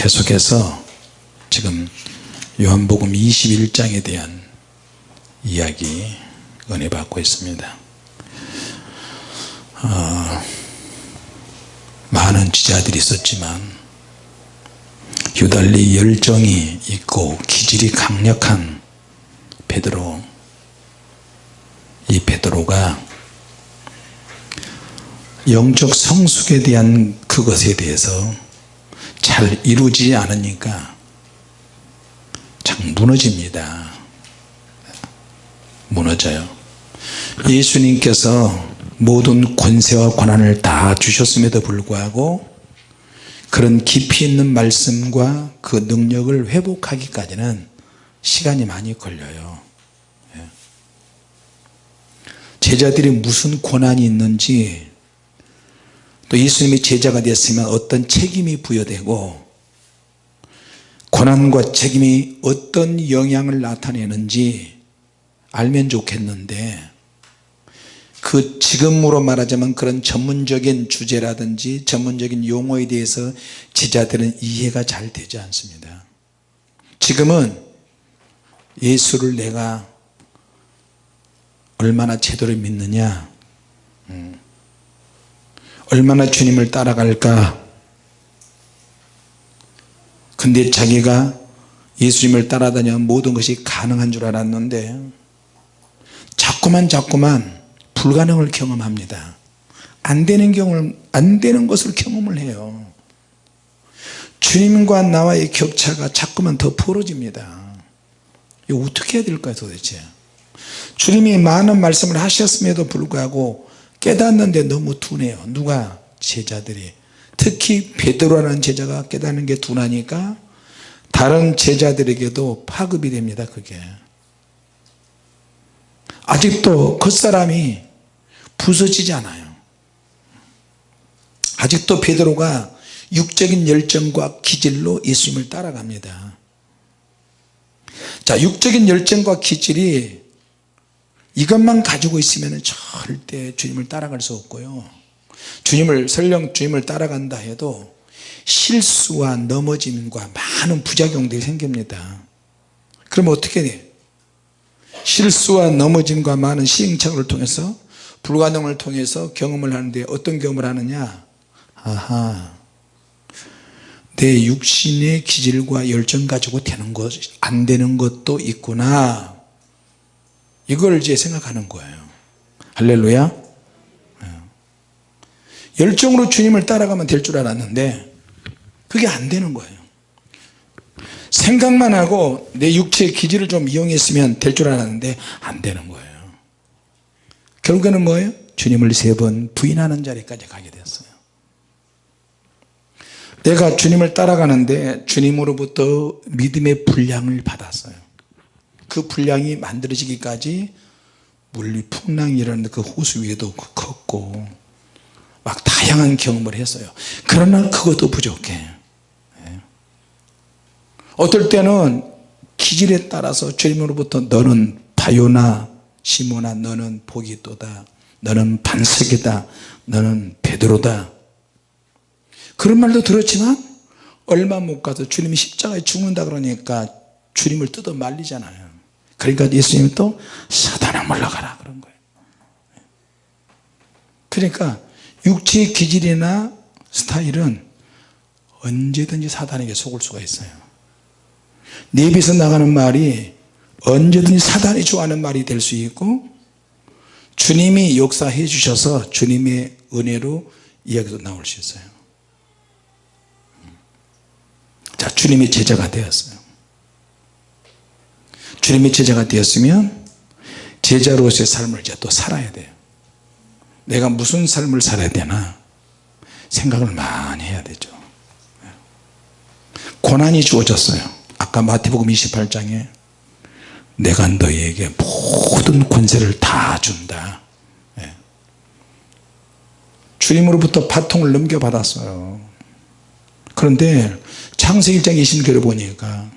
계속해서 지금 요한복음 21장에 대한 이야기 은혜 받고 있습니다. 어, 많은 지자들이 있었지만 유달리 열정이 있고 기질이 강력한 베드로 이 베드로가 영적 성숙에 대한 그것에 대해서 잘 이루지 않으니까 참 무너집니다. 무너져요. 예수님께서 모든 권세와 권한을 다 주셨음에도 불구하고 그런 깊이 있는 말씀과 그 능력을 회복하기까지는 시간이 많이 걸려요. 예. 제자들이 무슨 권한이 있는지 또 예수님이 제자가 됐으면 어떤 책임이 부여되고 권한과 책임이 어떤 영향을 나타내는지 알면 좋겠는데 그 지금으로 말하자면 그런 전문적인 주제라든지 전문적인 용어에 대해서 제자들은 이해가 잘 되지 않습니다 지금은 예수를 내가 얼마나 제대로 믿느냐 음. 얼마나 주님을 따라갈까? 근데 자기가 예수님을 따라다니면 모든 것이 가능한 줄 알았는데 자꾸만 자꾸만 불가능을 경험합니다. 안 되는 경험을 안 되는 것을 경험을 해요. 주님과 나와의 격차가 자꾸만 더 벌어집니다. 이거 어떻게 해야 될까요 도대체? 주님이 많은 말씀을 하셨음에도 불구하고 깨닫는데 너무 둔해요. 누가 제자들이. 특히 베드로라는 제자가 깨닫는 게 둔하니까 다른 제자들에게도 파급이 됩니다 그게. 아직도 그 사람이 부서지지 않아요. 아직도 베드로가 육적인 열정과 기질로 예수님을 따라갑니다. 자 육적인 열정과 기질이 이것만 가지고 있으면 절대 주님을 따라갈 수 없고요. 주님을 설령 주님을 따라간다 해도 실수와 넘어짐과 많은 부작용들이 생깁니다. 그럼 어떻게 돼 실수와 넘어짐과 많은 시행착오를 통해서 불가능을 통해서 경험을 하는데 어떤 경험을 하느냐? 아하. 내 육신의 기질과 열정 가지고 되는 것 안 되는 것도 있구나 이걸 이제 생각하는 거예요. 할렐루야. 예. 열정으로 주님을 따라가면 될 줄 알았는데 그게 안 되는 거예요. 생각만 하고 내 육체의 기질을 좀 이용했으면 될 줄 알았는데 안 되는 거예요. 결국에는 뭐예요? 주님을 세 번 부인하는 자리까지 가게 됐어요. 내가 주님을 따라가는데 주님으로부터 믿음의 분량을 받았어요 그 분량이 만들어지기까지 물리 풍랑이 일어나는데 그 호수 위에도 걷고 막 다양한 경험을 했어요. 그러나 그것도 부족해. 예. 어떨 때는 기질에 따라서 주님으로부터 너는 바요나 시모나 너는 복이 또다 너는 반석이다 너는 베드로다. 그런 말도 들었지만 얼마 못 가서 주님이 십자가에 죽는다 그러니까 주님을 뜯어 말리잖아요 그러니까 예수님이 또 사단아 물러가라 그런 거예요. 그러니까 육체의 기질이나 스타일은 언제든지 사단에게 속을 수가 있어요. 내 입에서 나가는 말이 언제든지 사단이 좋아하는 말이 될 수 있고 주님이 역사해 주셔서 주님의 은혜로 이야기도 나올 수 있어요. 자 주님의 제자가 되었어요 주님의 제자가 되었으면 제자로서의 삶을 이제 또 살아야 돼요. 내가 무슨 삶을 살아야 되나 생각을 많이 해야 되죠. 고난이 주어졌어요. 아까 마태복음 28장에 내가 너희에게 모든 권세를 다 준다. 예. 주님으로부터 바통을 넘겨받았어요. 그런데 창세기 1장 20절을 보니까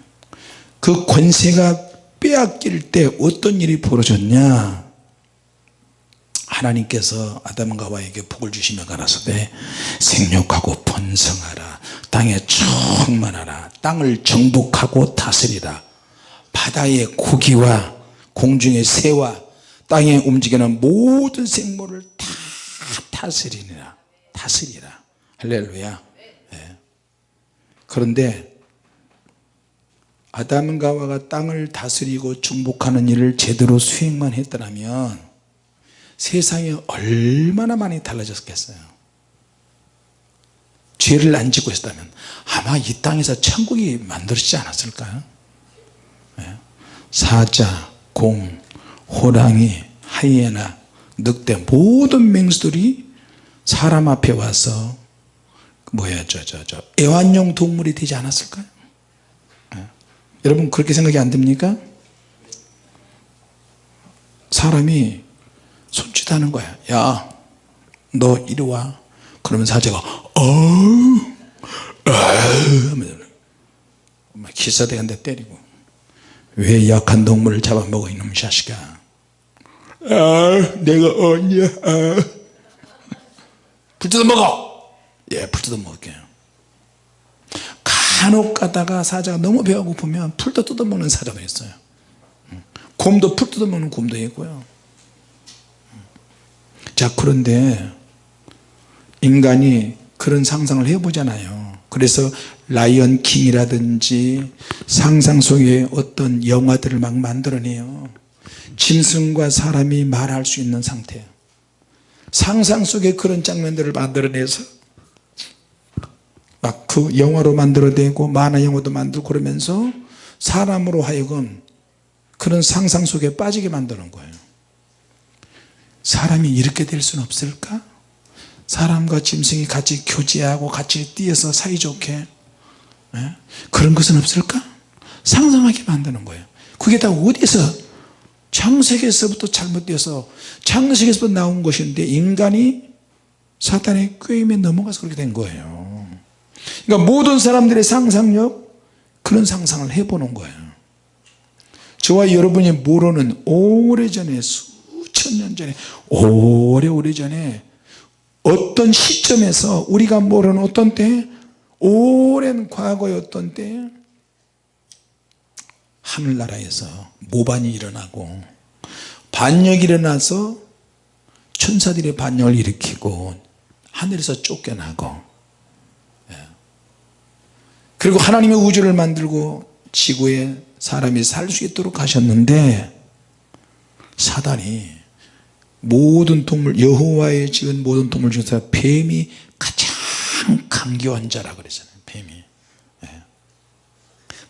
그 권세가 빼앗길 때 어떤 일이 벌어졌냐? 하나님께서 아담과 와에게 복을 주시며 가라사대 생육하고 번성하라. 땅에 충만하라. 땅을 정복하고 다스리라. 바다의 고기와 공중의 새와 땅에 움직이는 모든 생물을 다 다스리라. 다스리라. 할렐루야. 예. 그런데 아담과 하와가 땅을 다스리고 정복하는 일을 제대로 수행만 했더라면 세상이 얼마나 많이 달라졌겠어요 죄를 안 짓고 있었다면 아마 이 땅에서 천국이 만들어지지 않았을까요 예. 사자, 공, 호랑이, 하이에나, 늑대 모든 맹수들이 사람 앞에 와서 뭐야 저저저 애완용 동물이 되지 않았을까요 예. 여러분 그렇게 생각이 안 됩니까? 사람이 손짓하는 거야. 야 너 이리 와. 그러면 사자가 어우 하면서 막 기사대 한 대 때리고 왜 약한 동물을 잡아먹어 이놈 자식아? 아 내가 언제 아. 불 뜯어 먹어! 예불 뜯어 먹을게요 간혹 가다가 사자가 너무 배가 고프면 풀도 뜯어 먹는 사자도 있어요. 곰도 풀 뜯어 먹는 곰도 있고요. 자 그런데 인간이 그런 상상을 해보잖아요. 그래서 라이언 킹이라든지 상상 속에 어떤 영화들을 막 만들어내요. 짐승과 사람이 말할 수 있는 상태. 상상 속에 그런 장면들을 만들어내서 막 그 영화로 만들어내고 만화 영화도 만들고 그러면서 사람으로 하여금 그런 상상 속에 빠지게 만드는 거예요. 사람이 이렇게 될 수는 없을까? 사람과 짐승이 같이 교제하고 같이 뛰어서 사이좋게 예? 그런 것은 없을까? 상상하게 만드는 거예요. 그게 다 어디서? 창세기에서부터 잘못되어서 창세기에서부터 나온 것인데 인간이 사탄의 꾀임에 넘어가서 그렇게 된 거예요 그러니까 모든 사람들의 상상력 그런 상상을 해보는 거예요 저와 여러분이 모르는 오래전에 수천 년 전에 오래 오래 전에 어떤 시점에서 우리가 모르는 어떤 때 오랜 과거의 어떤 때 하늘나라에서 모반이 일어나고 반역이 일어나서 천사들이 반역을 일으키고 하늘에서 쫓겨나고 예. 그리고 하나님의 우주를 만들고 지구에 사람이 살 수 있도록 하셨는데 사단이 모든 동물 여호와의 지은 모든 동물 중에서 뱀이 가장 강교한 자라 그랬잖아요 뱀이 예.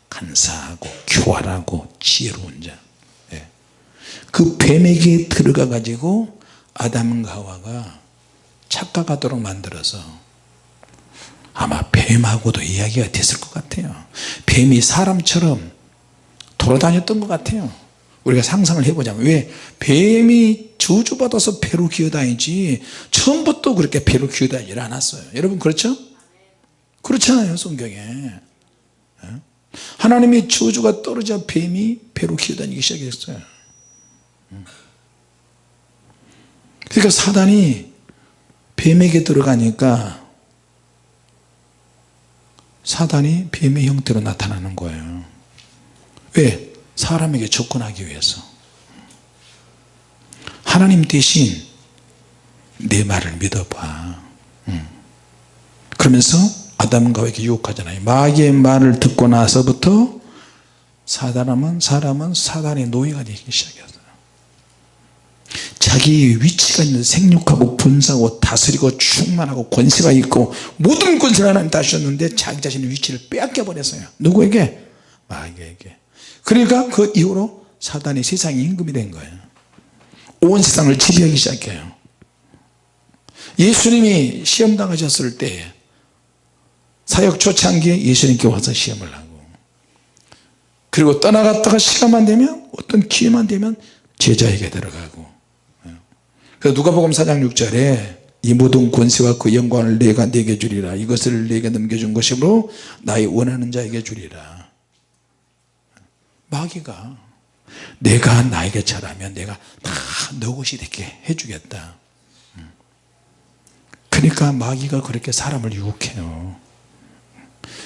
간사하고 교활하고 지혜로운 자. 예. 그 뱀에게 들어가 가지고 아담과 하와가 착각하도록 만들어서 아마 뱀하고도 이야기가 됐을 것 같아요. 뱀이 사람처럼 돌아다녔던 것 같아요. 우리가 상상을 해보자면 왜 뱀이 저주받아서 배로 기어다니지 처음부터 그렇게 배로 기어다니지 않았어요. 여러분 그렇죠? 그렇잖아요 성경에. 예? 하나님의 저주가 떨어져 뱀이 배로 기어다니기 시작했어요. 그러니까 사단이 뱀에게 들어가니까 사단이 뱀의 형태로 나타나는 거예요. 왜? 사람에게 접근하기 위해서. 하나님 대신 내 말을 믿어봐. 그러면서 아담과 하와에게 유혹하잖아요. 마귀의 말을 듣고 나서부터 사람은 사람은 사단의 노예가 되기 시작했어요 자기의 위치가 있는 생육하고 분사하고 다스리고 충만하고 권세가 있고 모든 권세를 하나님 다주셨는데 자기 자신의 위치를 빼앗겨 버렸어요. 누구에게? 마귀에게. 그러니까 그 이후로 사단이 세상 임금이 된 거예요. 온 세상을 지배하기 시작해요. 예수님이 시험 당하셨을 때 사역 초창기에 예수님께 와서 시험을 하고 그리고 떠나갔다가 시간만 되면 어떤 기회만 되면 제자에게 들어가고 누가복음 4장 6절에 이 모든 권세와 그 영광을 내가 내게 주리라. 이것을 내게 넘겨준 것이므로 나의 원하는 자에게 주리라. 마귀가 내가 나에게 잘하면 내가 다 너 것이 되게 해주겠다. 그러니까 마귀가 그렇게 사람을 유혹해요.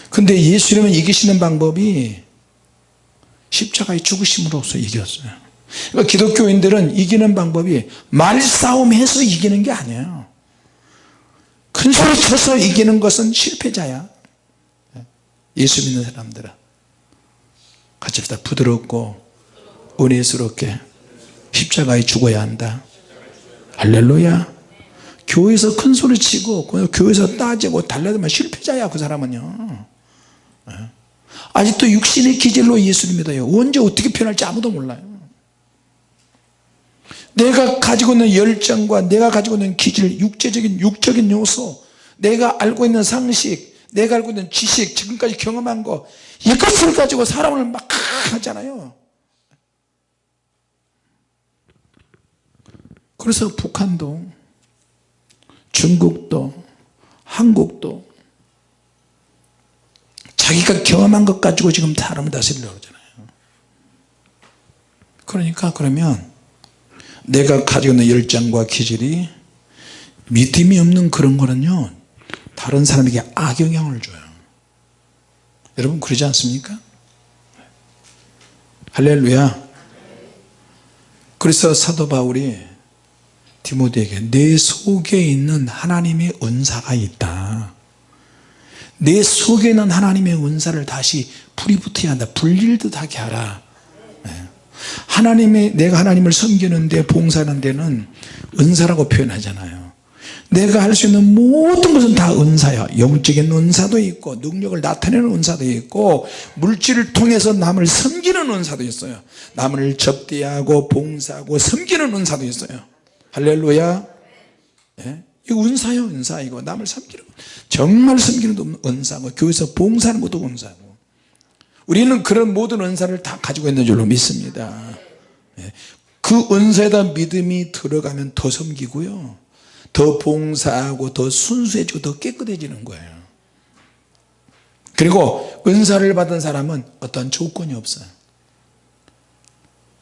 근데 예수님은 이기시는 방법이 십자가의 죽으심으로써 이겼어요 그러니까 기독교인들은 이기는 방법이 말싸움해서 이기는 게 아니에요. 큰 소리 쳐서 이기는 것은 실패자야. 예수 믿는 사람들은 같이 다 부드럽고 은혜스럽게 십자가에 죽어야 한다. 할렐루야. 교회에서 큰 소리 치고 교회에서 따지고 달려들면 실패자야 그 사람은요. 예. 아직도 육신의 기질로 예수를 믿어요. 언제 어떻게 변할지 아무도 몰라요 내가 가지고 있는 열정과 내가 가지고 있는 기질 육체적인 육적인 요소 내가 알고 있는 상식 내가 알고 있는 지식 지금까지 경험한 거 이것을 가지고 사람을 막 하잖아요. 그래서 북한도 중국도 한국도 자기가 경험한 것 가지고 지금 사람을 다스리려고 그러잖아요. 그러니까 그러면 내가 가지고 있는 열정과 기질이 믿음이 없는 그런 거는요 다른 사람에게 악영향을 줘요. 여러분 그러지 않습니까? 할렐루야. 그래서 사도 바울이 디모데에게 내 속에 있는 하나님의 은사가 있다. 내 속에 있는 하나님의 은사를 다시 불이 붙어야 한다. 불릴듯 하게 하라. 네. 하나님의 내가 하나님을 섬기는데 봉사하는 데는 은사라고 표현하잖아요. 내가 할 수 있는 모든 것은 다 은사야. 영적인 은사도 있고 능력을 나타내는 은사도 있고 물질을 통해서 남을 섬기는 은사도 있어요. 남을 접대하고 봉사하고 섬기는 은사도 있어요. 할렐루야. 예? 이거 은사요 은사. 이거 남을 섬기는 정말 섬기는 것도 은사고 교회에서 봉사하는 것도 은사고 우리는 그런 모든 은사를 다 가지고 있는 줄로 믿습니다. 예? 그 은사에다 믿음이 들어가면 더 섬기고요. 더 봉사하고 더 순수해지고 더 깨끗해지는 거예요. 그리고 은사를 받은 사람은 어떤 조건이 없어요.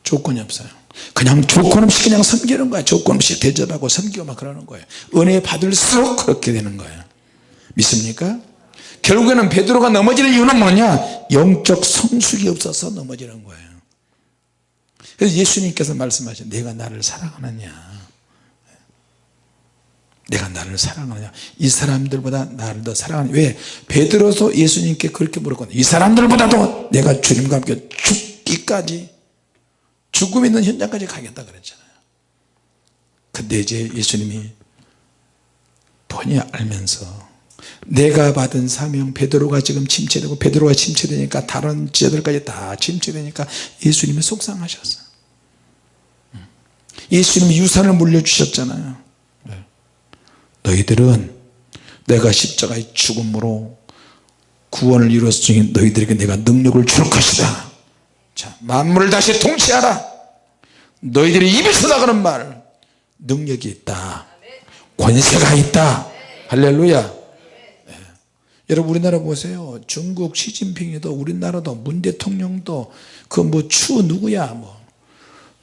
조건이 없어요. 그냥 조건 없이 그냥 섬기는 거야. 조건 없이 대접하고 섬기고 막 그러는 거예요. 은혜 받을수록 그렇게 되는 거예요. 믿습니까? 결국에는 베드로가 넘어지는 이유는 뭐냐? 영적 성숙이 없어서 넘어지는 거예요. 그래서 예수님께서 말씀하신 내가 나를 사랑하느냐? 내가 나를 사랑하느냐? 이 사람들보다 나를 더 사랑하느냐? 왜? 베드로도 예수님께 그렇게 물었거든요 이 사람들보다도 내가 주님과 함께 죽기까지 죽음 있는 현장까지 가겠다 그랬잖아요. 근데 이제 예수님이 본의 알면서 내가 받은 사명 베드로가 지금 침체되고 베드로가 침체되니까 다른 제자들까지 다 침체되니까 예수님이 속상하셨어요. 예수님이 유산을 물려주셨잖아요. 너희들은 내가 십자가의 죽음으로 구원을 이루었으니 너희들에게 내가 능력을 줄 것이다. 자 만물을 다시 통치하라. 너희들이 입에서 나가는 말 능력이 있다. 권세가 있다. 할렐루야. 네. 여러분 우리나라 보세요. 중국 시진핑이도 우리나라도 문 대통령도 그 뭐 추 누구야 뭐.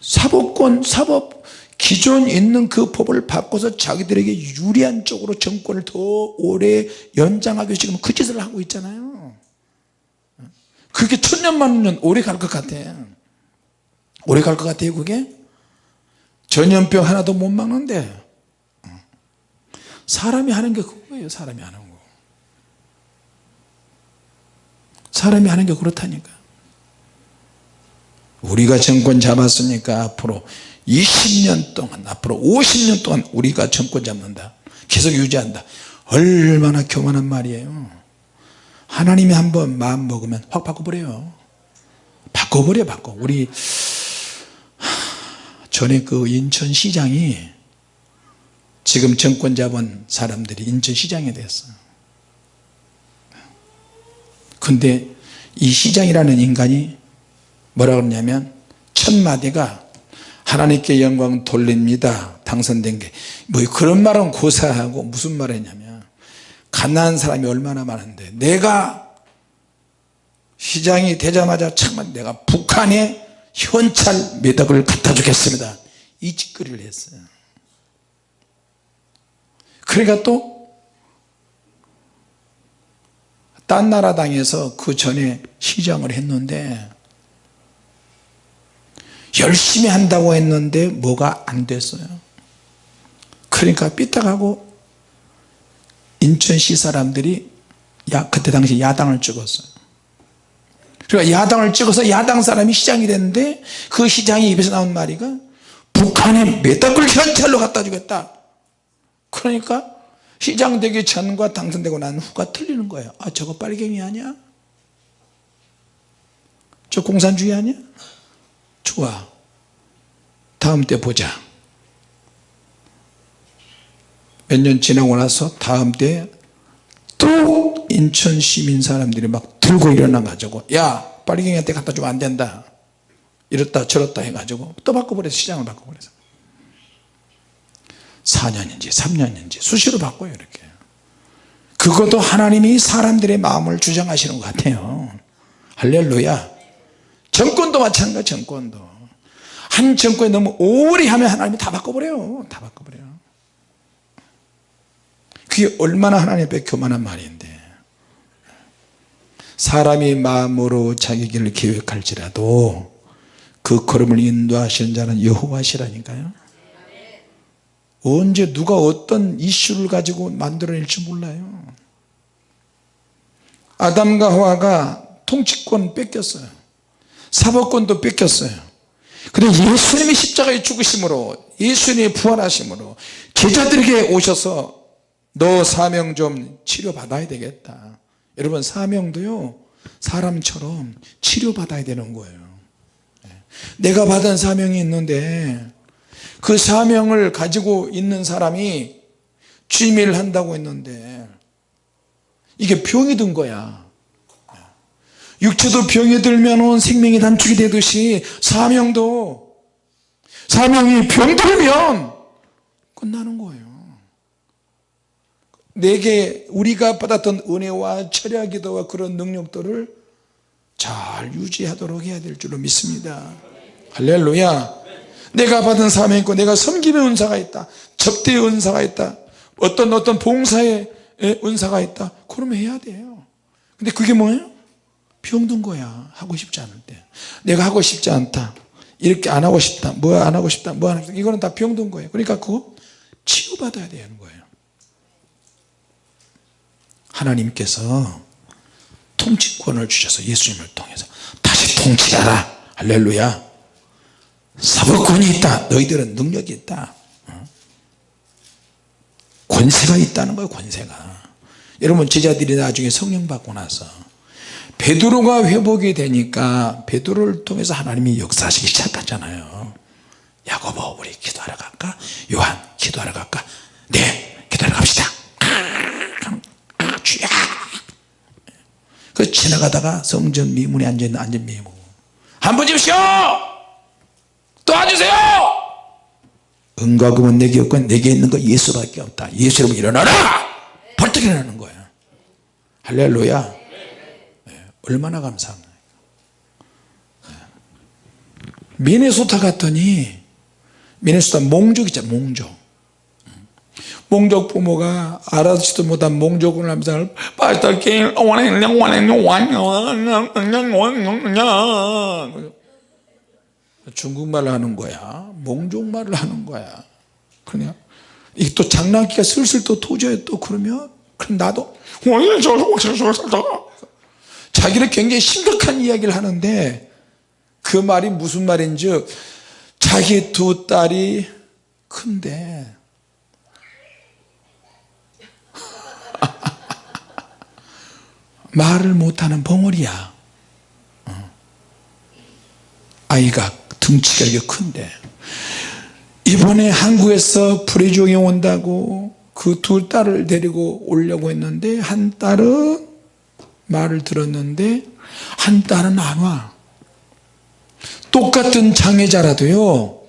사법권 사법 기존 있는 그 법을 바꿔서 자기들에게 유리한 쪽으로 정권을 더 오래 연장하기 위해서 지금 그 짓을 하고 있잖아요. 그게 천년만 년 오래 갈 것 같아. 오래 갈 것 같아요 그게? 전염병 하나도 못 막는데. 사람이 하는 게 그거예요 사람이 하는 거 사람이 하는 게 그렇다니까. 우리가 정권 잡았으니까 앞으로 20년 동안 앞으로 50년 동안 우리가 정권 잡는다. 계속 유지한다. 얼마나 교만한 말이에요. 하나님이 한번 마음 먹으면 확 바꿔버려요. 바꿔버려 바꿔. 우리 전에 그 인천시장이 지금 정권 잡은 사람들이 인천시장이 됐어요 근데 이 시장이라는 인간이 뭐라 그러냐면 첫 마디가 하나님께 영광 돌립니다. 당선된 게. 뭐 그런 말은 고사하고 무슨 말 했냐면 가난한 사람이 얼마나 많은데 내가 시장이 되자마자 참 내가 북한에 현찰 몇 억을 갖다 주겠습니다. 이 짓거리를 했어요. 그러니까 또 딴 나라 당에서 그 전에 시장을 했는데 열심히 한다고 했는데 뭐가 안 됐어요. 그러니까 삐딱하고 인천시 사람들이 야, 그때 당시 야당을 찍었어요. 그러니까 야당을 찍어서 야당 사람이 시장이 됐는데 그 시장이 입에서 나온 말이가 북한에 메타클 현찰로 갖다 주겠다. 그러니까 시장 되기 전과 당선되고 난 후가 틀리는 거예요. 아 저거 빨갱이 아니야? 저 공산주의 아니야? 좋아. 다음 때 보자. 몇 년 지나고 나서 다음 때 또 인천 시민 사람들이 막 들고 일어나 가지고 야 빨갱이한테 갖다 주면 안 된다. 이렇다 저렇다 해가지고 또 바꿔버려서 시장을 바꿔버려서 4년인지 3년인지 수시로 바꿔요 이렇게. 그것도 하나님이 사람들의 마음을 주장하시는 것 같아요. 할렐루야. 정권도 마찬가지 정권도. 한 정권에 너무 오래 하면 하나님이 다 바꿔버려요. 다 바꿔버려요. 그게 얼마나 하나님 앞에 교만한 말인데. 사람이 마음으로 자기 길을 계획할지라도 그 걸음을 인도하시는 자는 여호와시라니까요 언제 누가 어떤 이슈를 가지고 만들어낼지 몰라요. 아담과 하와가 통치권 뺏겼어요. 사법권도 뺏겼어요. 그런데 예수님이 십자가에 죽으심으로 예수님이 부활하심으로 제자들에게 오셔서 너 사명 좀 치료받아야 되겠다. 여러분 사명도요 사람처럼 치료받아야 되는 거예요. 내가 받은 사명이 있는데 그 사명을 가지고 있는 사람이 취미를 한다고 했는데 이게 병이 든 거야. 육체도 병이 들면 생명이 단축이 되듯이 사명도 사명이 병들면 끝나는 거예요. 내게 우리가 받았던 은혜와 철야 기도와 그런 능력들을 잘 유지하도록 해야 될 줄로 믿습니다. 할렐루야 내가 받은 사명이 있고 내가 섬김의 은사가 있다. 접대의 은사가 있다. 어떤 어떤 봉사의 은사가 있다. 그러면 해야 돼요. 근데 그게 뭐예요? 병든 거야. 하고 싶지 때. 내가 하고 싶지 않다. 이렇게 안 하고 싶다. 뭐 안 하고 싶다. 뭐 안 하고 싶다. 이거는 다 병든 거예요. 그러니까 그거 치유받아야 되는 거예요. 하나님께서 통치권을 주셔서 예수님을 통해서 다시 통치하라. 할렐루야 사법권이 있다. 너희들은 능력이 있다. 어? 권세가 있다는 거예요 권세가. 여러분 제자들이 나중에 성령 받고 나서 베드로가 회복이 되니까 베드로를 통해서 하나님이 역사하시기 시작하잖아요. 야고보 우리 기도하러 갈까? 요한 기도하러 갈까? 네 기도하러 갑시다. 그 지나가다가 성전 미문에 앉아있는 앉은 미문 한번 주십시오 도와주세요! 은과 금은 내게 없고 내게 있는 거 예수밖에 없다. 예수 여러분 일어나라! 벌떡 일어나는 거야. 할렐루야. 네, 얼마나 감사합니까? 네. 미네소타 갔더니 미네소타 몽족 있잖아 몽족. 몽족 부모가 알아듣지도 못한 몽족을 하면서 중국말을 하는 거야. 몽족말을 하는 거야. 그냥 이게 또 장난기가 슬슬 또 터져요 또 그러면 그럼 나도 자기는 굉장히 심각한 이야기를 하는데 그 말이 무슨 말인지 자기 두 딸이 큰데. 말을 못하는 벙어리야. 아이가 등치가 이렇게 큰데 이번에 한국에서 불의종이 온다고 그 두 딸을 데리고 오려고 했는데 한 딸은 말을 들었는데 한 딸은 안와 똑같은 장애자라도요.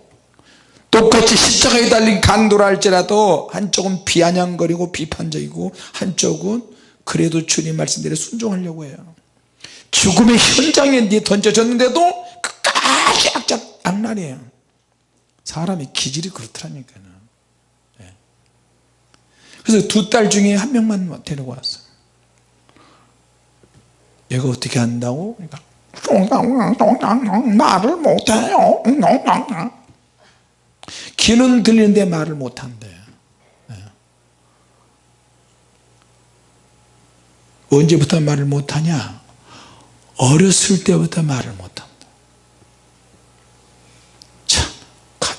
똑같이 십자가에 달린 강도라 할지라도 한쪽은 비아냥거리고 비판적이고 한쪽은 그래도 주님 말씀대로 순종하려고 해요. 죽음의 현장에 던져졌는데도 악작 악랄이에요. 사람의 기질이 그렇더라니까요. 그래서 두 딸 중에 한 명만 데리고 왔어요. 얘가 어떻게 한다고? 그러니까 말을 못해요. 귀는 들리는데 말을 못한대. 예. 언제부터 말을 못하냐? 어렸을 때부터 말을 못한다 참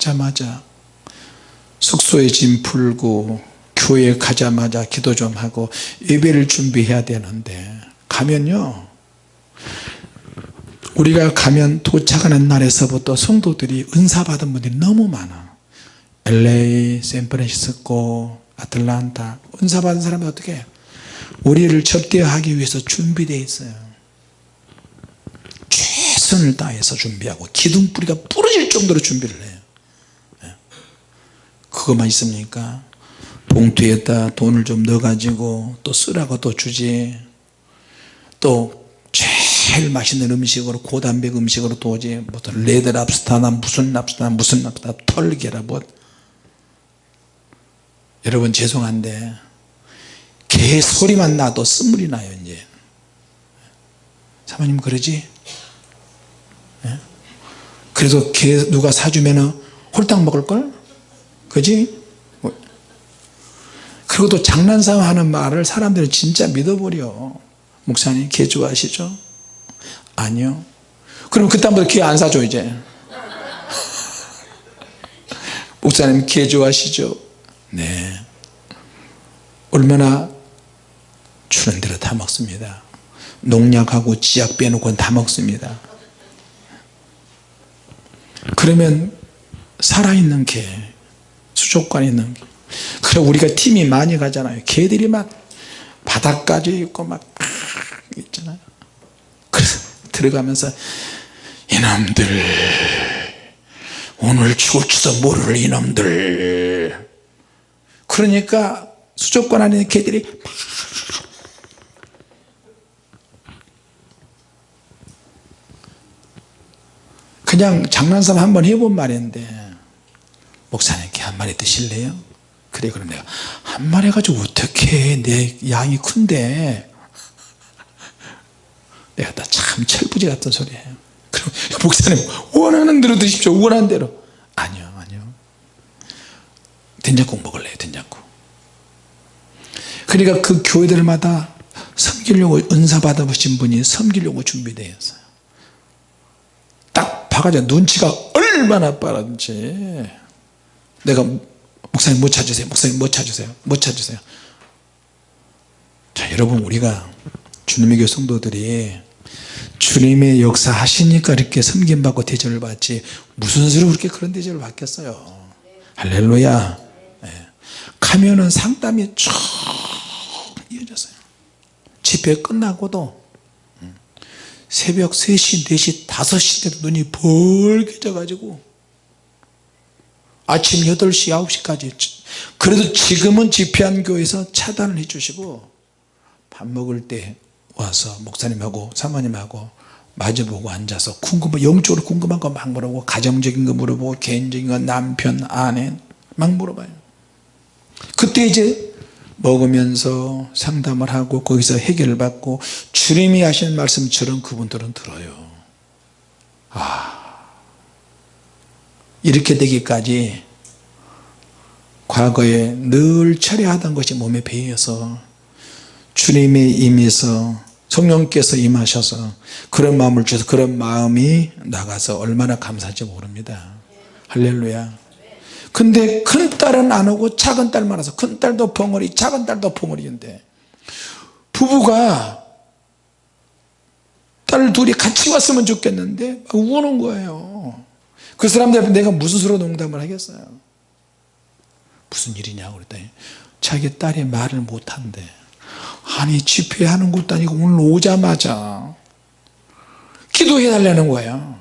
가자마자 숙소에 짐 풀고 교회 가자마자 기도 좀 하고 예배를 준비해야 되는데 가면요 우리가 가면 도착하는 날에서부터 성도들이 은사 받은 분들이 너무 많아 LA, 샌프란시스코, 아틀란타 은사 받은 사람이 어떻게? 우리를 접대하기 위해서 준비되어 있어요 최선을 다해서 준비하고 기둥뿌리가 부러질 정도로 준비를 해요 예. 그것만 있습니까? 봉투에다 돈을 좀 넣어 가지고 또 쓰라고 또 주지. 또 제일 맛있는 음식으로 고단백 음식으로 또 오지. 뭐 레드 랍스타나 무슨 랍스타나 무슨 랍스타 털개라 뭐. 여러분 죄송한데 개 소리만 나도 쓴물이 나요 이제. 사모님 그러지? 예? 그래서 개 누가 사주면 홀딱 먹을걸 그지? 뭐. 그리고 또 장난삼 하는 말을 사람들은 진짜 믿어버려. 목사님 개 좋아하시죠? 아니요. 그럼 그다음부터 개 안 사줘 이제. 목사님 개 좋아하시죠? 네. 얼마나 주는 대로 다 먹습니다. 농약하고 지약 빼놓고 다 먹습니다. 그러면 살아있는 개 수족관에 있는 개 그래 우리가 팀이 많이 가잖아요. 개들이 막 바닥까지 있고 막 있잖아요. 그래서 들어가면서 이놈들 오늘 죽을지도 모를 이놈들. 그러니까 수족관 안에 있는 개들이 막 그냥 장난삼 한번 해본 말인데 목사님 께 한 마리 드실래요? 그래 그럼 내가 한 마리 가지고 어떻게 내 양이 큰데. 내가 다 참 철부지 같은 소리예요. 그럼 목사님 원하는 대로 드십시오. 원하는 대로. 아니요 아니요. 된장국 먹을래요 된장국. 그러니까 그 교회들마다 섬기려고 은사 받아보신 분이 섬기려고 준비되어 있어요. 딱 봐가지고 눈치가 얼마나 빠른지 내가 목사님 뭐 찾으세요. 목사님 뭐 찾으세요. 뭐 찾으세요. 자 여러분 우리가 주님의 교회 성도들이 주님의 역사 하시니까 이렇게 섬김받고 대접을 받지 무슨 수로 그렇게 그런 대접을 받겠어요? 할렐루야. 네. 가면은 상담이 쭉 이어졌어요. 집회 끝나고도 음, 새벽 3시 4시 5시 때도 눈이 벌게 져 가지고 아침 8시 9시까지 그래도 지금은 집회한 교회에서 차단을 해 주시고 밥 먹을 때 와서 목사님하고 사모님하고 마주보고 앉아서 궁금한 영적으로 궁금한 거 막 물어보고 가정적인 거 물어보고 개인적인 거 남편 아내 막 물어봐요. 그때 이제 먹으면서 상담을 하고 거기서 해결을 받고 주님이 하시는 말씀처럼 그분들은 들어요. 아 이렇게 되기까지 과거에 늘 철회하던 것이 몸에 배어서 주님의 임에서 성령께서 임하셔서 그런 마음을 주셔서 그런 마음이 나가서 얼마나 감사할지 모릅니다. 할렐루야. 근데 큰 딸은 안 오고 작은 딸만 와서 큰 딸도 벙어리 작은 딸도 벙어리인데 부부가 딸 둘이 같이 왔으면 좋겠는데 막 우는 거예요 그 사람들 앞에 내가 무슨 수로 농담을 하겠어요? 무슨 일이냐고 그랬더니 자기 딸이 말을 못한대. 아니 집회하는 것도 아니고 오늘 오자마자 기도해 달라는 거예요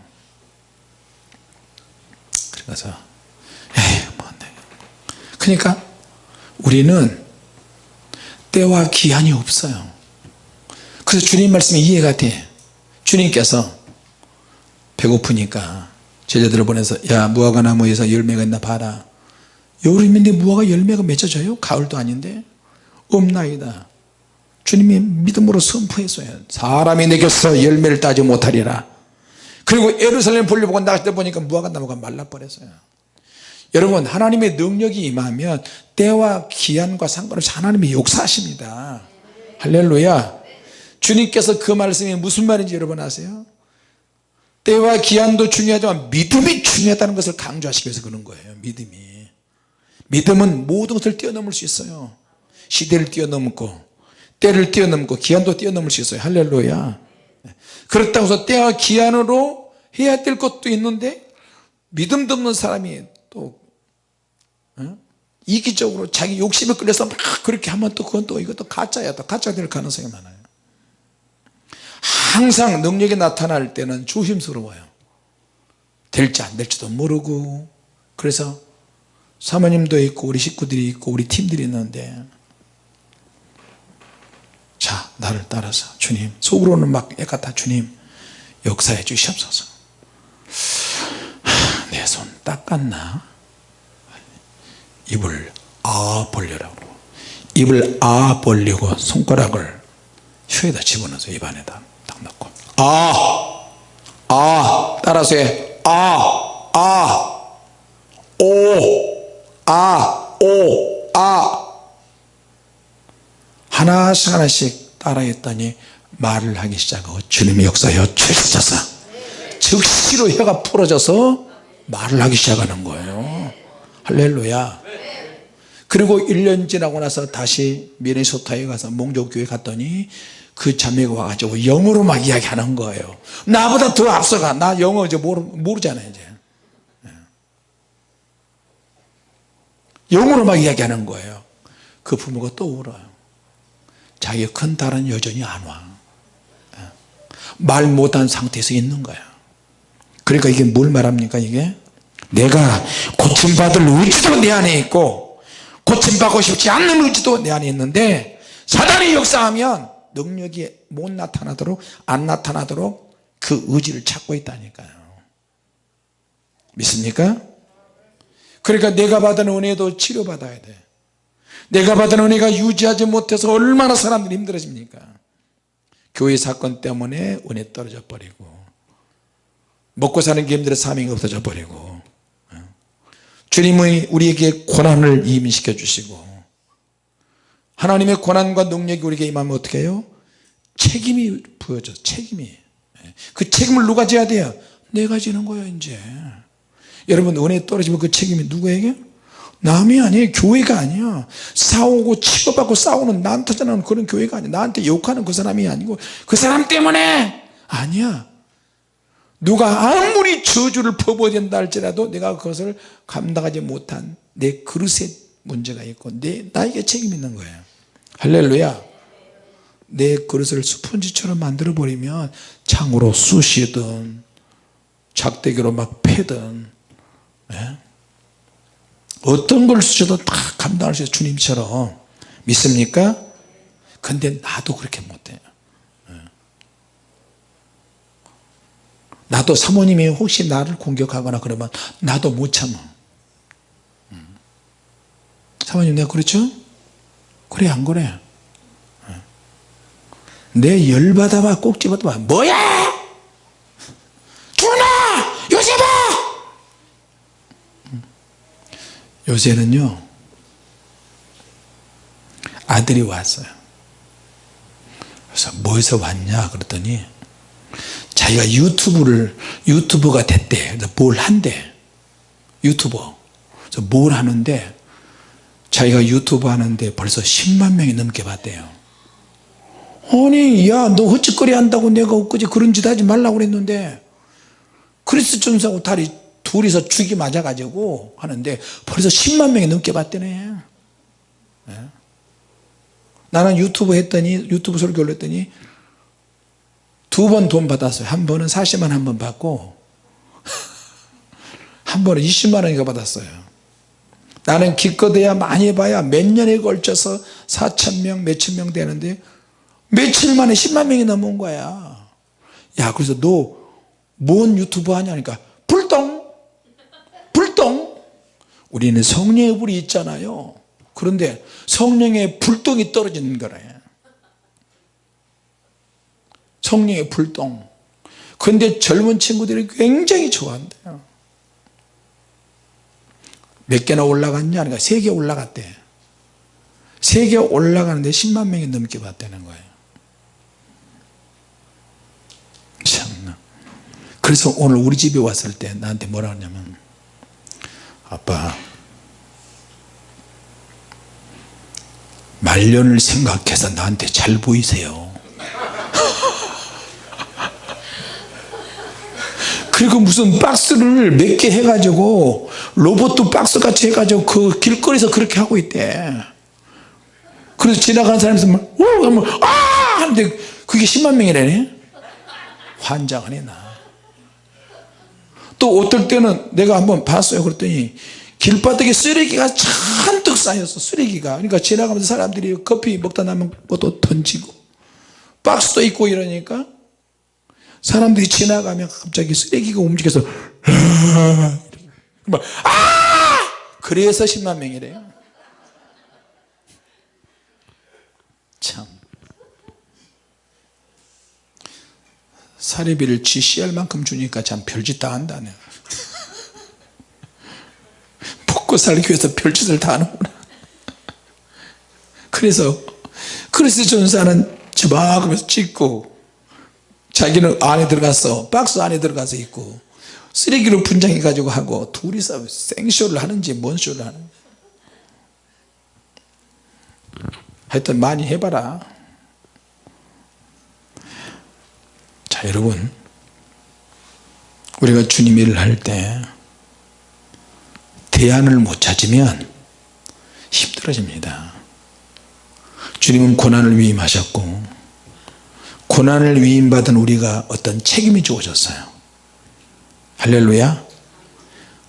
그래서 에이 뭐 그러니까 우리는 때와 기한이 없어요. 그래서 주님 말씀이 이해가 돼. 주님께서 배고프니까 제자들을 보내서 야 무화과 나무에서 열매가 있나 봐라. 여름인데 무화과 열매가 맺어져요? 가을도 아닌데? 없나이다. 주님이 믿음으로 선포했어요 사람이 내게서 열매를 따지 못하리라. 그리고 예루살렘 보려고 나갈 때 보니까 무화과 나무가 말라버렸어요. 여러분 하나님의 능력이 임하면 때와 기한과 상관없이 하나님이 역사하십니다. 할렐루야. 주님께서 그 말씀이 무슨 말인지 여러분 아세요? 때와 기한도 중요하지만 믿음이 중요하다는 것을 강조하시기 위해서 그런 거예요 믿음이. 믿음은 모든 것을 뛰어넘을 수 있어요. 시대를 뛰어넘고 때를 뛰어넘고 기한도 뛰어넘을 수 있어요. 할렐루야. 그렇다고 해서 때와 기한으로 해야 될 것도 있는데 믿음도 없는 사람이 또 어? 이기적으로 자기 욕심에 끌려서 막 그렇게 하면 또 그건 또 이것도 가짜야 또 가짜 될 가능성이 많아요 항상 능력이 나타날 때는 조심스러워요. 될지 안 될지도 모르고. 그래서 사모님도 있고 우리 식구들이 있고 우리 팀들이 있는데 자 나를 따라서 주님 속으로는 막다 주님 역사해 주시옵소서. 내 손 닦았나? 입을 아 벌려라고. 입을 아 벌리고 손가락을 혀에다 집어넣어서 입안에다. 딱 넣고. 아, 아 따라서 해 아, 아, 오, 아, 오, 아. 하나씩 하나씩 따라했더니 말을 하기 시작하고 주님의 역사여 주셔서 즉시로 혀가 풀어져서 말을 하기 시작하는 거예요. 할렐루야. 그리고 1년 지나고 나서 다시 미네소타에 가서 몽족교회 갔더니 그 자매가 와가지고 영어로 막 이야기하는 거예요. 나보다 더 앞서가. 나 영어 이제 모르, 모르잖아요 이제. 예. 영어로 막 이야기하는 거예요. 그 부모가 또 울어요. 자기 큰 딸은 여전히 안와. 예. 말 못한 상태에서 있는 거야. 그러니까 이게 뭘 말합니까 이게? 내가 고침받을 의지도 내 안에 있고 고침받고 싶지 않는 의지도 내 안에 있는데 사단이 역사하면 능력이 못 나타나도록 안 나타나도록 그 의지를 찾고 있다니까요. 믿습니까? 그러니까 내가 받은 은혜도 치료받아야 돼. 내가 받은 은혜가 유지하지 못해서 얼마나 사람들이 힘들어집니까? 교회 사건 때문에 은혜 떨어져 버리고 먹고 사는 게 힘들어 사명이 없어져 버리고 주님의 우리에게 고난을 임시켜 주시고 하나님의 고난과 능력이 우리에게 임하면 어떻게 해요? 책임이 부여져 책임이. 그 책임을 누가 져야 돼요? 내가 지는 거예요 이제. 여러분 은혜 떨어지면 그 책임이 누구에게? 남이 아니에요 교회가 아니야. 싸우고 치고받고 싸우는 나한테 전하는 그런 교회가 아니야. 나한테 욕하는 그 사람이 아니고 그 사람 때문에! 아니야. 누가 아무리 저주를 퍼부어댄다 할지라도 내가 그것을 감당하지 못한 내 그릇에 문제가 있고 내, 나에게 책임 있는 거예요 할렐루야 내 그릇을 스펀지처럼 만들어 버리면 창으로 쑤시든 작대기로 막 패든 예? 어떤 걸 쓰셔도 다 감당할 수 있어요 주님처럼 믿습니까? 근데 나도 그렇게 못해요 예. 나도 사모님이 혹시 나를 공격하거나 그러면 나도 못 참아 음. 사모님 내가 그렇죠? 그래 안 그래? 예. 내 열받아봐 꼭 집어봐. 뭐야? 주나? 요셉아! 요새는요 아들이 왔어요. 그래서 뭐해서 왔냐? 그랬더니 자기가 유튜브를 유튜버가 됐대. 그래서 뭘 한대? 유튜버. 그래서 뭘 하는데 자기가 유튜브 하는데 벌써 10만 명이 넘게 봤대요. 아니 야너 헛짓거리 한다고 내가 엊그제 그런 짓 하지 말라고 그랬는데 크리스 전사하고 다리 둘이서 죽이 맞아가지고 하는데 벌써 10만 명이 넘게 봤대네. 네? 나는 유튜브 했더니 유튜브 설교 올렸더니 두 번 돈 받았어요. 한 번은 40만 한 번 받고 한 번은 20만 원인가 받았어요 나는 기껏해야 많이 봐야 몇 년에 걸쳐서 4천명 몇천 명 되는데 며칠 만에 10만 명이 넘은 거야. 야 그래서 너 뭔 유튜브 하냐니까 불똥! 불똥! 우리는 성령의 불이 있잖아요. 그런데 성령의 불똥이 떨어지는 거래. 성령의 불동 근데 젊은 친구들이 굉장히 좋아한대요 몇 개나 올라갔냐? 그러니까 세 개 올라갔대. 세 개 올라가는데 10만 명이 넘게 봤다는 거예요. 참나. 그래서 오늘 우리 집에 왔을 때 나한테 뭐라 하냐면 아빠 말년을 생각해서 나한테 잘 보이세요 그리고 무슨 박스를 몇 개 해가지고 로봇도 박스 같이 해가지고 그 길거리에서 그렇게 하고 있대. 그래서 지나가는 사람이 막 오! 하면 아! 하는데 그게 10만 명이라네 환장하네 나또 어떨 때는 내가 한번 봤어요. 그랬더니 길바닥에 쓰레기가 잔뜩 쌓였어 쓰레기가. 그러니까 지나가면서 사람들이 커피 먹다 남은 것도 던지고 박스도 있고 이러니까 사람들이 지나가면 갑자기 쓰레기가 움직여서 막, 아! 그래서 10만 명이래요. 참. 사례비를 GC할 만큼 주니까 참 별짓 다 한다네 먹고 살기 위해서 별짓을 다 하는구나. 그래서 크리스 전사는 저막 하면서 찍고 자기는 안에 들어가서 박스 안에 들어가서 있고 쓰레기로 분장해 가지고 하고 둘이서 생쇼를 하는지 뭔 쇼를 하는지. 하여튼 많이 해봐라. 자 여러분. 우리가 주님 일을 할 때 대안을 못 찾으면 힘들어집니다. 주님은 고난을 위임하셨고 고난을 위임받은 우리가 어떤 책임이 주어졌어요. 할렐루야.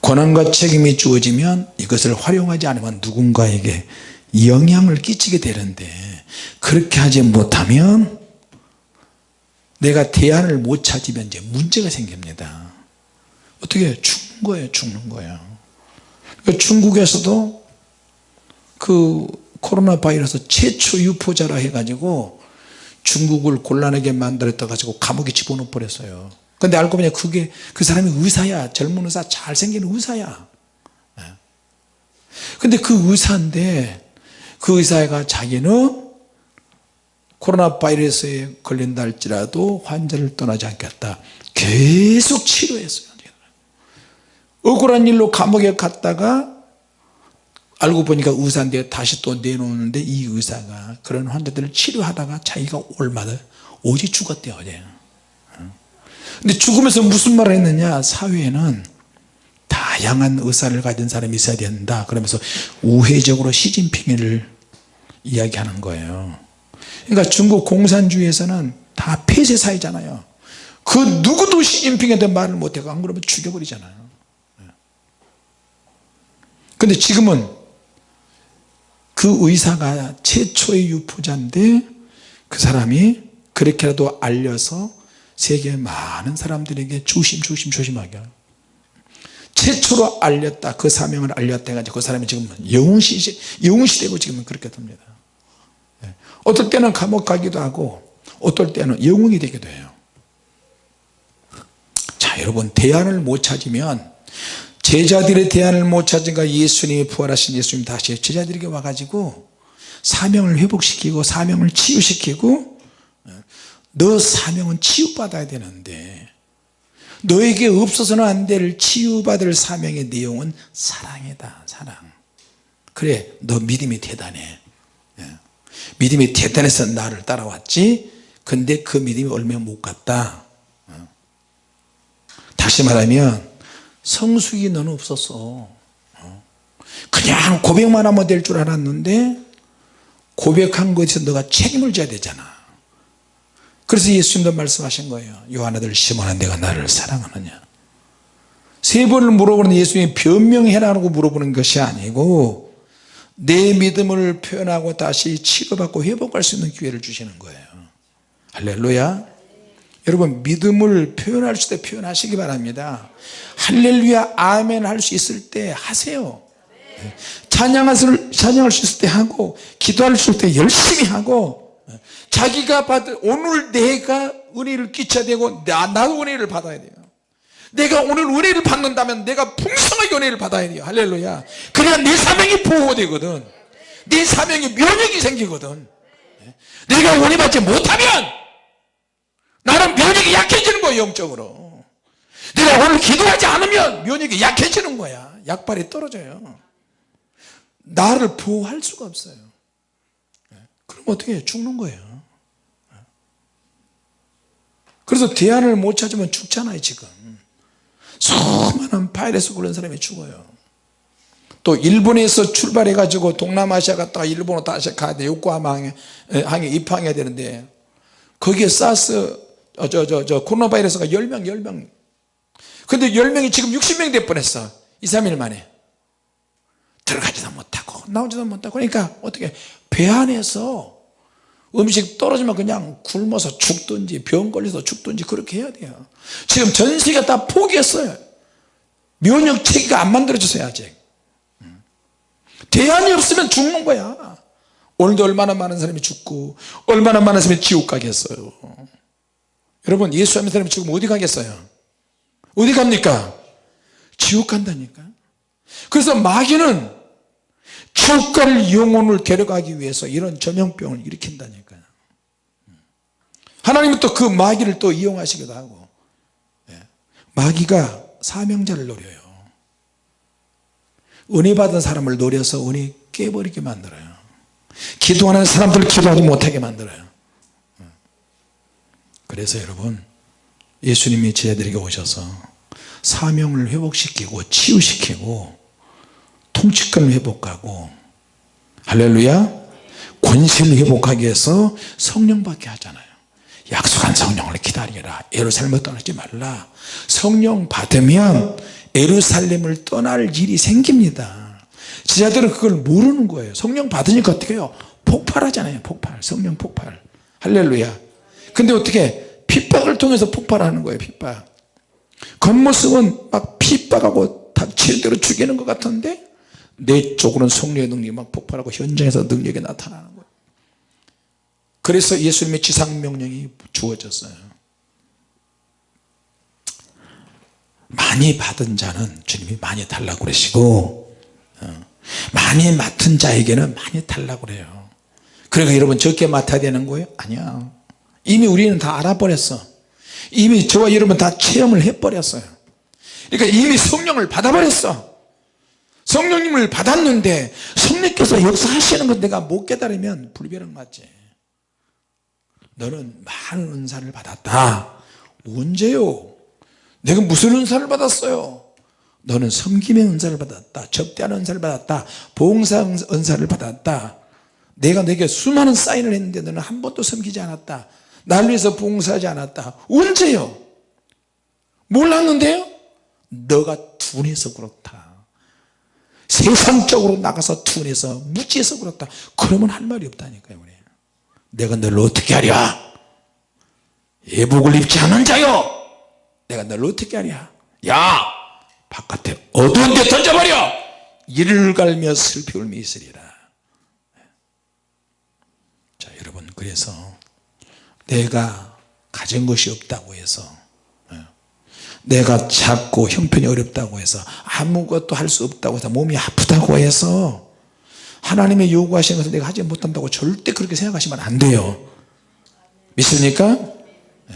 고난과 책임이 주어지면 이것을 활용하지 않으면 누군가에게 영향을 끼치게 되는데 그렇게 하지 못하면 내가 대안을 못 찾으면 이제 문제가 생깁니다. 어떻게 죽는 거예요 죽는 거예요. 중국에서도 그 코로나 바이러스 최초 유포자라 해가지고 중국을 곤란하게 만들었다 가지고 감옥에 집어넣어 버렸어요. 근데 알고 보니 그게 그 사람이 의사야. 젊은 의사 잘생긴 의사야. 예. 근데 그 의사인데 그 의사가 자기는 코로나 바이러스에 걸린다 할지라도 환자를 떠나지 않겠다. 계속 치료했어요. 억울한 일로 감옥에 갔다가 알고 보니까 의사인데 다시 또 내놓는데 이 의사가 그런 환자들을 치료하다가 자기가 올마다 오지 죽었대요 어제. 근데 죽으면서 무슨 말을 했느냐? 사회에는 다양한 의사를 가진 사람이 있어야 된다. 그러면서 우회적으로 시진핑을 이야기하는 거예요. 그러니까 중국 공산주의에서는 다 폐쇄 사회잖아요. 그 누구도 시진핑에 대한 말을 못하고 안 그러면 죽여버리잖아요. 근데 지금은 그 의사가 최초의 유포자인데 그 사람이 그렇게라도 알려서 세계 많은 사람들에게 조심 조심 조심하게. 최초로 알렸다 그 사명을 알렸다 해가지고 그 사람이 지금 영웅시 영웅시되고 지금은 그렇게 됩니다. 예. 어떨 때는 감옥 가기도 하고 어떨 때는 영웅이 되기도 해요. 자 여러분 대안을 못 찾으면 제자들의 대안을 못 찾은가 예수님이 부활하신 예수님 다시 제자들에게 와가지고 사명을 회복시키고 사명을 치유시키고 너 사명은 치유받아야 되는데 너에게 없어서는 안 될 치유받을 사명의 내용은 사랑이다 사랑 그래 너 믿음이 대단해 예. 믿음이 대단해서 나를 따라왔지 근데 그 믿음이 얼마 못 갔다 어. 다시 말하면 성숙이 너는 없었어. 어. 그냥 고백만 하면 될 줄 알았는데 고백한 것에서 너가 책임을 져야 되잖아. 그래서 예수님도 말씀하신 거예요. 요한아들 시몬아 내가 나를 사랑하느냐? 세 번을 물어보는 예수님이 변명해라고 물어보는 것이 아니고 내 믿음을 표현하고 다시 치료받고 회복할 수 있는 기회를 주시는 거예요. 할렐루야 여러분 믿음을 표현할 수때 표현하시기 바랍니다. 할렐루야 아멘 할 수 있을 때 하세요. 찬양할, 찬양할 수 있을 때 하고 기도할 수 있을 때 열심히 하고 자기가 받은 오늘 내가 은혜를 끼쳐야 되고 나, 나도 은혜를 받아야 돼요. 내가 오늘 은혜를 받는다면 내가 풍성하게 은혜를 받아야 돼요. 할렐루야. 그래야 내 사명이 보호되거든. 내 사명이 면역이 생기거든. 내가 은혜 받지 못하면 나는 면역이 약해지는 거예요 영적으로. 내가 오늘 기도하지 않으면 면역이 약해지는 거야. 약발이 떨어져요. 나를 보호할 수가 없어요. 그럼 어떻게 해요? 죽는 거예요. 그래서 대안을 못 찾으면 죽잖아요 지금. 수많은 바이러스 걸린 사람이 죽어요. 또 일본에서 출발해 가지고 동남아시아 갔다가 일본으로 다시 가야 돼 요코하마 항에 입항해야 되는데. 거기에 사스 어, 저 저 저 코로나 바이러스가 10명 10명. 근데 10명이 지금 60명 될 뻔했어. 2, 3일 만에. 들어가지도 못하고 나오지도 못하고. 그러니까 어떻게 배 안에서 음식 떨어지면 그냥 굶어서 죽든지 병 걸려서 죽든지 그렇게 해야 돼요. 지금 전 세계가 다 포기했어요. 면역 체계가 안 만들어졌어요 아직. 대안이 없으면 죽는 거야. 오늘도 얼마나 많은 사람이 죽고 얼마나 많은 사람이 지옥 가겠어요 여러분 예수 하는 사람이 죽으면 어디 가겠어요? 어디 갑니까? 지옥 간다니까. 그래서 마귀는 주가를 영혼을 데려가기 위해서 이런 전염병을 일으킨다니까요. 하나님은 또 그 마귀를 또 이용하시기도 하고 예. 마귀가 사명자를 노려요. 은혜 받은 사람을 노려서 은혜 깨버리게 만들어요. 기도하는 사람들 기도하지 못하게 만들어요 그래서 여러분 예수님이 제자들에게 오셔서 사명을 회복시키고 치유시키고 통치권을 회복하고 할렐루야 권세를 회복하기 위해서 성령 받게 하잖아요. 약속한 성령을 기다리라. 예루살렘을 떠나지 말라. 성령 받으면 예루살렘을 떠날 일이 생깁니다. 지자들은 그걸 모르는 거예요. 성령 받으니까 어떻게 해요? 폭발하잖아요. 폭발. 성령 폭발. 할렐루야. 근데 어떻게 핍박을 통해서 폭발하는 거예요 핍박. 겉모습은 막 핍박하고 닥칠 대로 죽이는 것 같은데 내 쪽으로는 성령의 능력이 막 폭발하고 현장에서 능력이 나타나는 거예요. 그래서 예수님의 지상명령이 주어졌어요. 많이 받은 자는 주님이 많이 달라고 그러시고 어, 많이 맡은 자에게는 많이 달라고 그래요. 그러니까 여러분 적게 맡아야 되는 거예요? 아니야 이미 우리는 다 알아버렸어. 이미 저와 여러분 다 체험을 해버렸어요. 그러니까 이미 성령을 받아버렸어. 성령님을 받았는데 성령께서 역사하시는 것 내가 못 깨달으면 불변은 맞지. 너는 많은 은사를 받았다. 언제요? 내가 무슨 은사를 받았어요? 너는 섬김의 은사를 받았다. 접대하는 은사를 받았다. 봉사 은사를 받았다. 내가 내게 수많은 사인을 했는데 너는 한 번도 섬기지 않았다 날 위해서 봉사하지 않았다. 언제요? 몰랐는데요? 너가 둔해서 그렇다. 세상적으로 나가서 둔해서 무지해서 그렇다. 그러면 할 말이 없다니까요 우리. 내가 너를 어떻게 하랴? 예복을 입지 않은 자요! 내가 너를 어떻게 하랴? 야! 바깥에 어두운 데 던져버려! 이를 갈며 슬피 울며 있으리라. 자 여러분 그래서 내가 가진 것이 없다고 해서 예, 내가 작고 형편이 어렵다고 해서 아무것도 할 수 없다고 해서 몸이 아프다고 해서 하나님의 요구하시는 것을 내가 하지 못한다고 절대 그렇게 생각하시면 안 돼요 믿습니까? 예.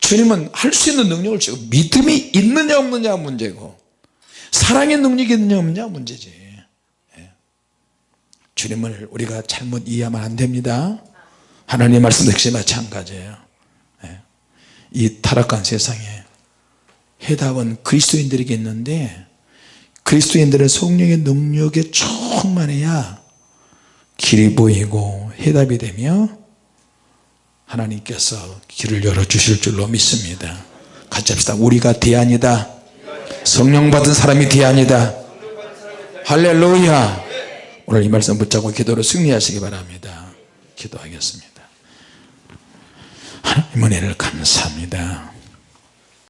주님은 할 수 있는 능력을 주고 믿음이 있느냐 없느냐 문제고 사랑의 능력이 있느냐 없느냐 문제지 예. 주님을 우리가 잘못 이해하면 안 됩니다 하나님 말씀 역시 마찬가지예요. 예. 이 타락한 세상에 해답은 그리스도인들에게 있는데 그리스도인들은 성령의 능력에 충만해야 길이 보이고 해답이 되며 하나님께서 길을 열어주실 줄로 믿습니다. 같이 합시다. 우리가 대안이다. 성령 받은 사람이 대안이다. 할렐루야. 오늘 이 말씀 붙잡고 기도로 승리하시기 바랍니다. 기도하겠습니다 하나님 은혜를 감사합니다